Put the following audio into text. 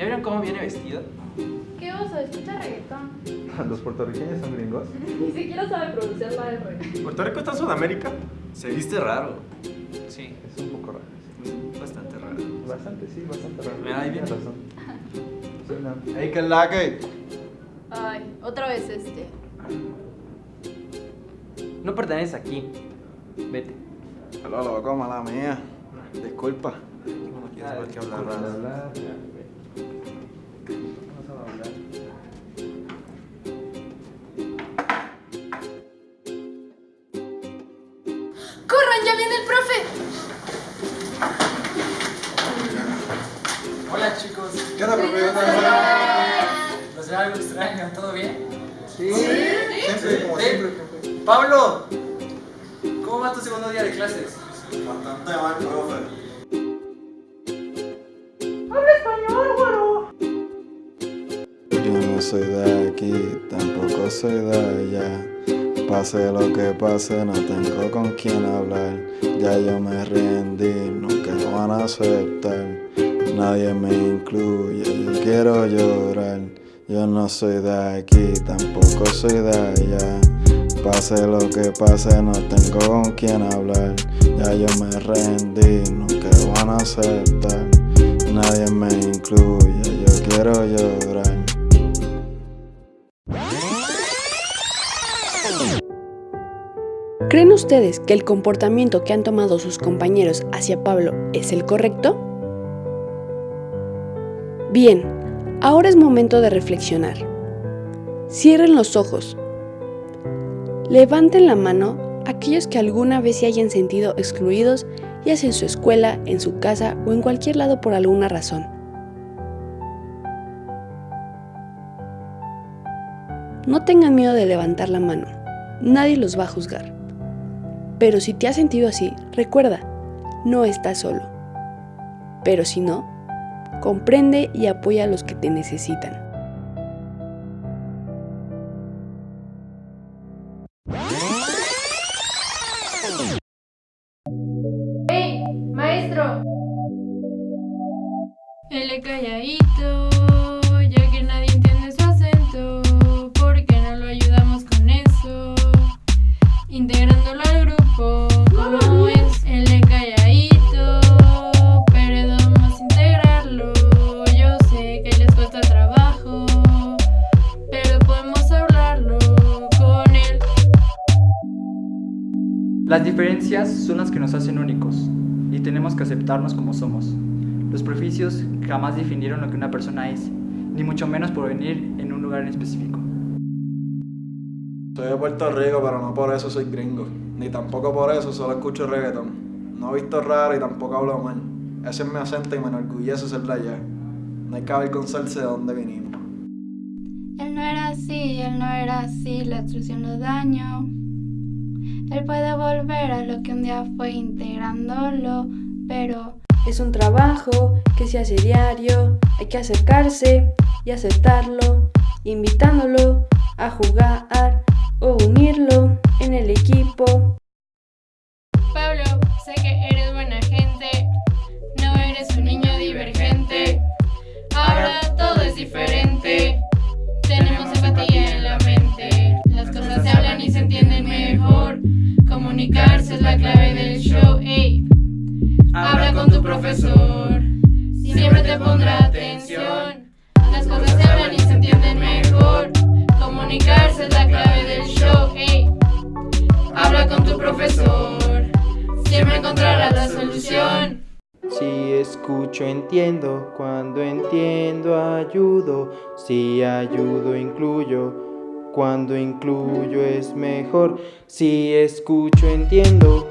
¿Ya vieron cómo viene vestida? ¿Qué oso? Escucha reggaetón. ¿Los puertorriqueños son gringos? Ni siquiera sabe pronunciar la R. ¿Puerto Rico está en Sudamérica? Se viste raro. Sí, Es un poco raro. sí. bastante raro. Bastante, sí, bastante raro. Mira, ahí viene. razón. Sí, no. Ey, ¿qué es la que? Ay, otra vez este. No perteneces aquí. Vete. Hola, loco, mala mía. Disculpa. No quiero saber qué hablar hablar. Chicos, ¿Qué onda, profe? ¿los veo algo extraño? ¿Todo bien? Sí. Siempre, como Sí. siempre. Pablo, ¿cómo va tu segundo día de clases? Bastante mal, profe. Yo no soy de aquí, tampoco soy de allá. Pase lo que pase, no tengo con quién hablar. Ya yo me rendí, nunca lo van a aceptar. Nadie me incluye, yo quiero llorar. Yo no soy de aquí, tampoco soy de allá. Pase lo que pase, no tengo con quién hablar. Ya yo me rendí, nunca van a aceptar. Nadie me incluye, yo quiero llorar. ¿Creen ustedes que el comportamiento que han tomado sus compañeros hacia Pablo es el correcto? Bien, ahora es momento de reflexionar. Cierren los ojos. Levanten la mano aquellos que alguna vez se hayan sentido excluidos, ya sea en su escuela, en su casa o en cualquier lado por alguna razón. No tengan miedo de levantar la mano. Nadie los va a juzgar. Pero si te has sentido así, recuerda, no estás solo. Pero si no, comprende y apoya a los que te necesitan. Las diferencias son las que nos hacen únicos y tenemos que aceptarnos como somos. Los prejuicios jamás definieron lo que una persona es, ni mucho menos por venir en un lugar en específico. Soy de Puerto Rico, pero no por eso soy gringo. Ni tampoco por eso solo escucho reggaeton. No he visto raro y tampoco hablo mal. Ese es mi acento y me enorgullece ser de allá. No hay que avergonzarse de dónde vinimos. Él no era así, él no era así, la extrusión lo dañó. Él puede volver a lo que un día fue integrándolo, pero Es un trabajo que se hace diario, hay que acercarse y aceptarlo, invitándolo a jugar o unirlo en el equipo. Pablo, sé que eres buena es la clave del show. Ey, habla con tu profesor, siempre te pondrá atención. Las cosas se hablan y se entienden mejor, comunicarse es la clave del show. Ey, habla con tu profesor, siempre encontrarás la solución. Si escucho entiendo, cuando entiendo ayudo, si ayudo incluyo, cuando incluyo es mejor. Si escucho entiendo,